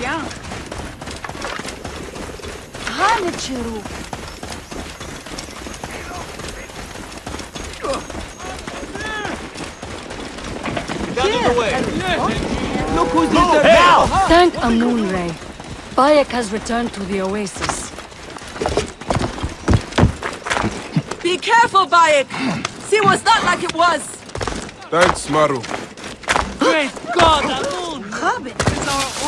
junk. Ганечеру. Look who's oh, there now! Thank Amunre. Bayek has returned to the oasis. Be careful, Bayek! See what's not like it was! Thanks, Maru. Great God, Amun! It's our